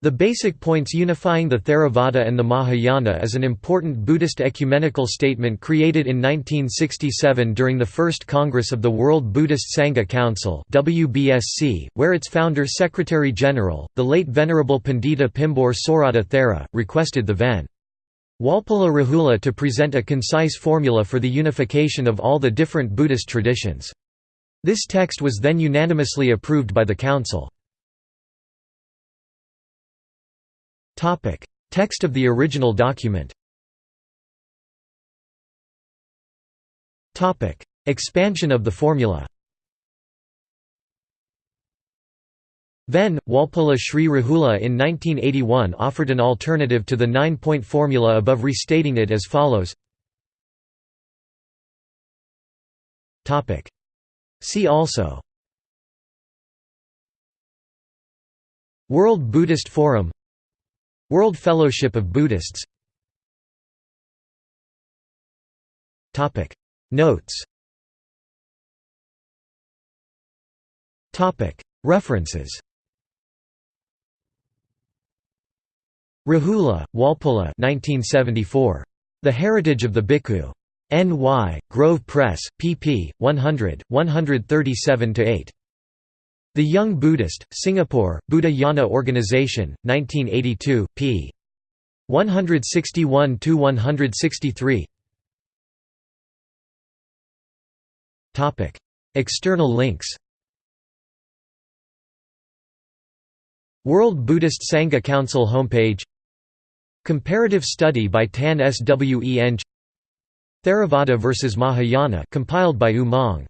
The basic points unifying the Theravada and the Mahayana is an important Buddhist ecumenical statement created in 1967 during the First Congress of the World Buddhist Sangha Council where its founder Secretary-General, the late Venerable Pandita Pimbure Sorata Thera, requested the Ven. Walpola Rahula to present a concise formula for the unification of all the different Buddhist traditions. This text was then unanimously approved by the Council. Topic: Text of the original document. Topic: Expansion of the formula. Then, Walpola Sri Rahula in 1981 offered an alternative to the nine-point formula above restating it as follows. See also. World Buddhist Forum World Fellowship of Buddhists Notes References Rahula, Walpola 1974. The Heritage of the Bhikkhu. N.Y., Grove Press, pp. 100, 137–8. The Young Buddhist, Singapore, Buddha Yana Organization, 1982, p. 161–163 External links World Buddhist Sangha Council homepage Comparative study by Tan Swen Theravada vs Mahayana compiled by U Maung